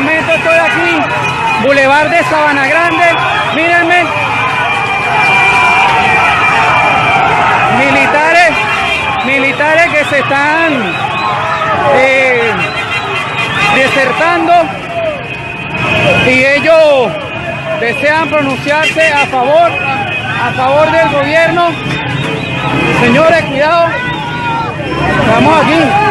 momento estoy aquí, Boulevard de Sabana Grande. Mírenme. Militares, militares que se están eh, desertando y ellos desean pronunciarse a favor, a favor del gobierno. Señores, cuidado. Estamos aquí.